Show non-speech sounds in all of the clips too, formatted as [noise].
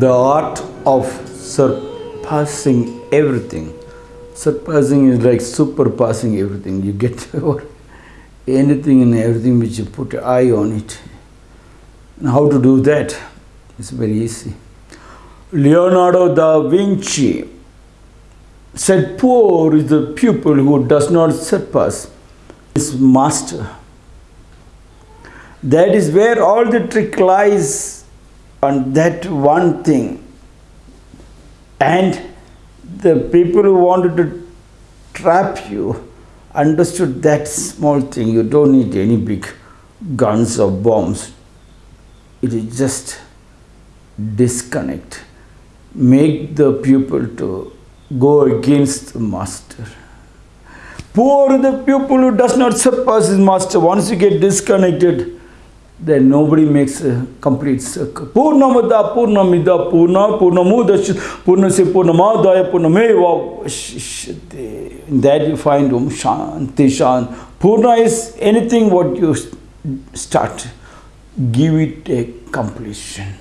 the art of surpassing everything. Surpassing is like superpassing everything. You get [laughs] over anything and everything which you put eye on it. And how to do that? It's very easy. Leonardo da Vinci said, Poor is the pupil who does not surpass his master. That is where all the trick lies on that one thing. And the people who wanted to trap you understood that small thing. You don't need any big guns or bombs. It is just disconnect. Make the pupil to go against the master. Poor the pupil who does not surpass his master. Once you get disconnected, then nobody makes a complete circle. Purnamada, Purnamida, Purna, Purnamudashit, Purnasya, Purnamadaya, Purnameva. In that you find Om Shanti Shan. Purna is anything what you start. Give it a completion.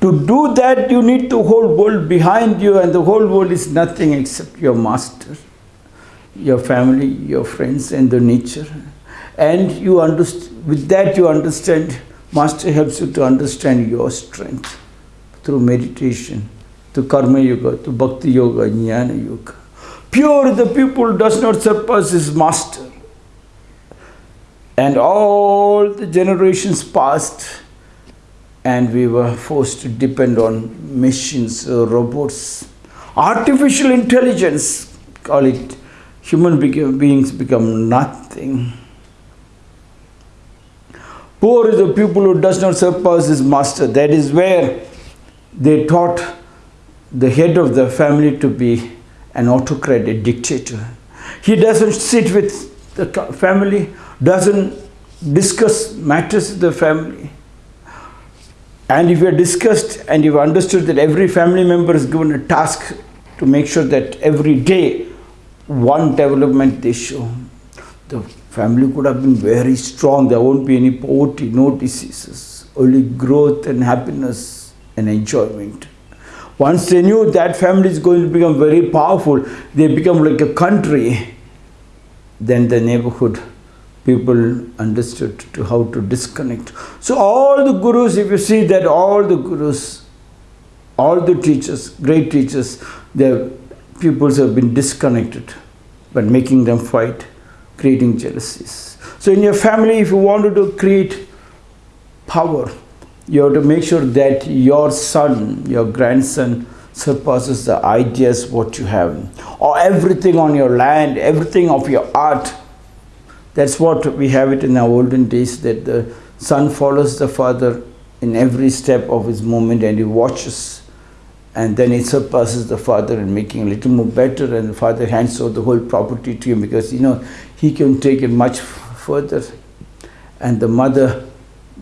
To do that, you need the whole world behind you, and the whole world is nothing except your master, your family, your friends, and the nature. And you understand, with that, you understand, master helps you to understand your strength through meditation, to karma yoga, to bhakti yoga, jnana yoga. Pure the pupil does not surpass his master. And all the generations passed and we were forced to depend on machines, robots, artificial intelligence, call it, human beings become nothing. Poor is the pupil who does not surpass his master. That is where they taught the head of the family to be an autocrat, a dictator. He doesn't sit with the family, doesn't discuss matters with the family and if you have discussed and you've understood that every family member is given a task to make sure that every day one development they show, the family could have been very strong. There won't be any poverty, no diseases, only growth and happiness and enjoyment. Once they knew that family is going to become very powerful, they become like a country, then the neighborhood people understood to how to disconnect. So all the gurus, if you see that all the gurus, all the teachers, great teachers, their pupils have been disconnected by making them fight, creating jealousies. So in your family, if you wanted to create power, you have to make sure that your son, your grandson, surpasses the ideas what you have or everything on your land everything of your art that's what we have it in our olden days that the son follows the father in every step of his movement and he watches and then it surpasses the father and making a little more better and the father hands over the whole property to him because you know he can take it much further and the mother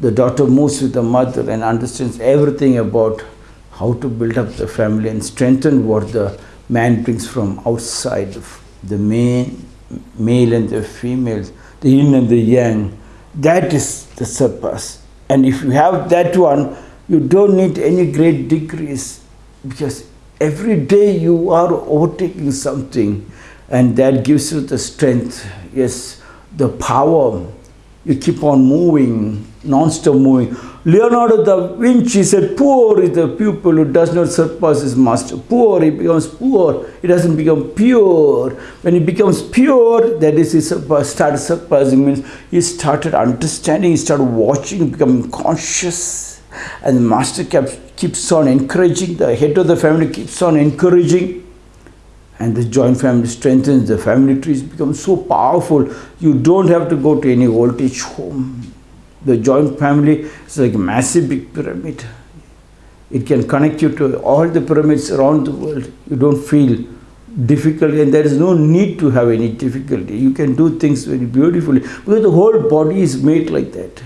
the daughter moves with the mother and understands everything about how to build up the family and strengthen what the man brings from outside the main male and the females, the yin and the yang. That is the surpass. And if you have that one, you don't need any great degrees because every day you are overtaking something and that gives you the strength, yes, the power. You keep on moving, non-stop moving. Leonardo da Vinci said, poor is the pupil who does not surpass his master. Poor, he becomes poor. He doesn't become pure. When he becomes pure, that is, he started surpassing, means he started understanding, he started watching, becoming conscious. And the master kept, keeps on encouraging, the head of the family keeps on encouraging. And the joint family strengthens, the family trees become so powerful. You don't have to go to any old age home the joint family is like a massive big pyramid. It can connect you to all the pyramids around the world. You don't feel difficulty and there is no need to have any difficulty. You can do things very beautifully because the whole body is made like that.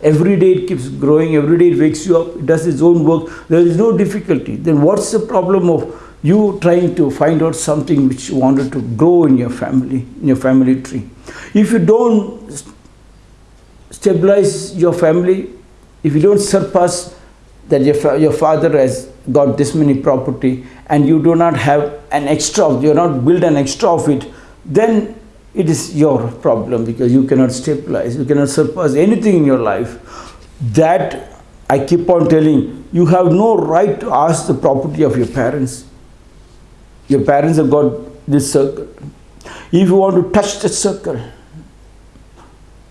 Every day it keeps growing, every day it wakes you up, it does its own work. There is no difficulty. Then what's the problem of you trying to find out something which you wanted to grow in your family, in your family tree? If you don't stabilize your family, if you don't surpass that your, fa- your father has got this many property and you do not have an extra of you not build an extra of it then it is your problem because you cannot stabilize you cannot surpass anything in your life. That i keep on telling you have no right to ask the property of your parents. Your parents have got this circle. If you want to touch the circle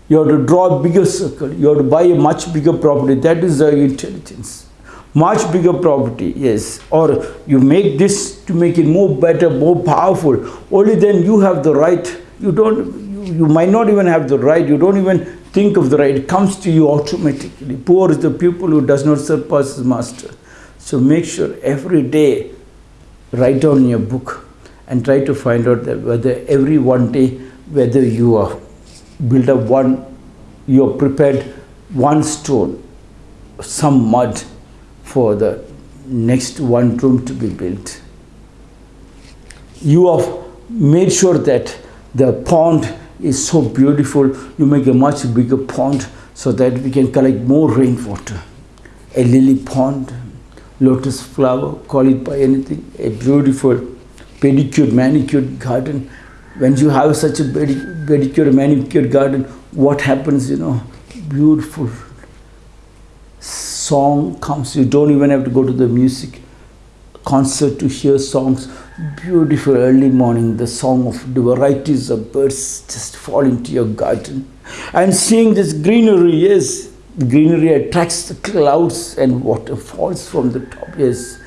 you have to draw a bigger circle. You have to buy a much bigger property. That is the intelligence. Much bigger property yes. Or you make this to make it more better more powerful. Only then you have the right you don't you, you might not even have the right you don't even think of the right. It comes to you automatically. Poor is the pupil who does not surpass his master. So make sure every day write down your book and try to find out that whether every one day whether you are build up one you are prepared one stone some mud for the next one room to be built. You have made sure that the pond is so beautiful, you make a much bigger pond so that we can collect more rainwater. A lily pond, lotus flower, call it by anything, a beautiful pedicured, manicured garden. When you have such a pedicured, manicured garden, what happens, you know, beautiful song comes, you don't even have to go to the music concert to hear songs. Beautiful early morning, the song of the varieties of birds just fall into your garden. And seeing this greenery, yes, greenery attracts the clouds and water falls from the top. Yes,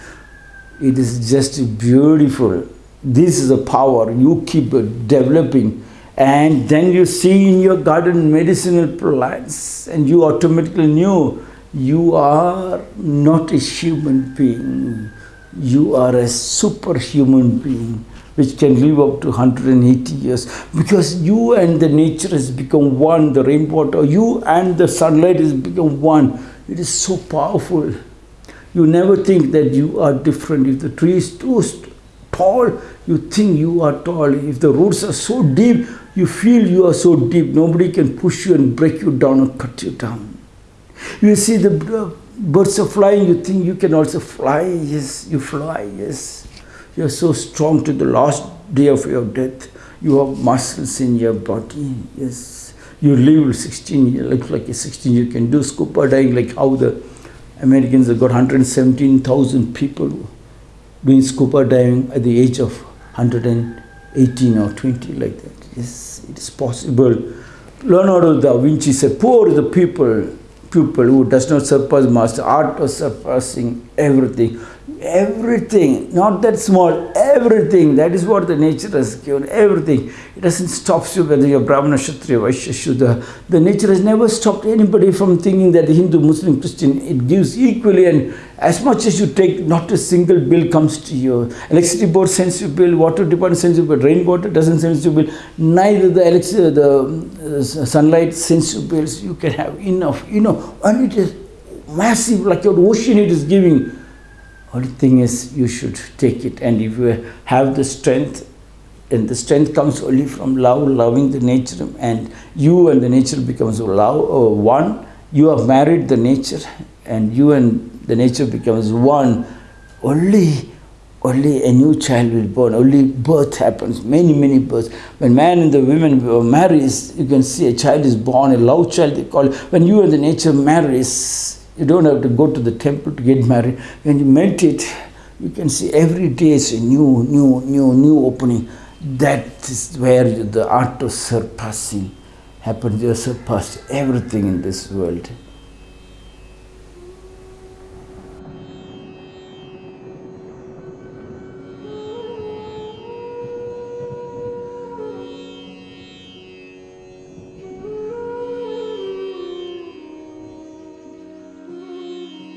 it is just beautiful. This is a power you keep developing and then you see in your garden medicinal plants and you automatically knew you are not a human being. You are a superhuman being which can live up to 180 years because you and the nature has become one, the rainwater, you and the sunlight has become one. It is so powerful. You never think that you are different. If the tree is too tall, you think you are tall. If the roots are so deep, you feel you are so deep. Nobody can push you and break you down or cut you down. You see the birds are flying, you think you can also fly. Yes, you fly, yes. You are so strong to the last day of your death. You have muscles in your body, yes. You live 16 years, looks like a 16 you can do scuba diving like how the Americans have got 117,000 people doing scuba diving at the age of 118 or 20 like that. Yes, it is possible. Leonardo da Vinci said, poor the people pupil who does not surpass master, art of surpassing everything. Everything, not that small, everything. That is what the nature has given, everything. It doesn't stop you whether you're Brahmana, Kshatriya, Vaishya, Shudra. The nature has never stopped anybody from thinking that the Hindu, Muslim, Christian, it gives equally and as much as you take, not a single bill comes to you. Electricity board sends you bill, water department sends you bill, rainwater doesn't send you bill. Neither the electricity, the uh, sunlight sends you bills. You can have enough, you know, and it is massive, like your ocean it is giving. Only thing is, you should take it, and if you have the strength, and the strength comes only from love, loving the nature, and you and the nature becomes love, one. You have married the nature, and you and the nature becomes one. Only, only a new child will born. Only birth happens. Many, many births. When man and the women marries, you can see a child is born. A love child they call it. When you and the nature marries, you don't have to go to the temple to get married. When you meditate, you can see every day is a new, new, new, new opening. That is where the art of surpassing happens. You surpass everything in this world.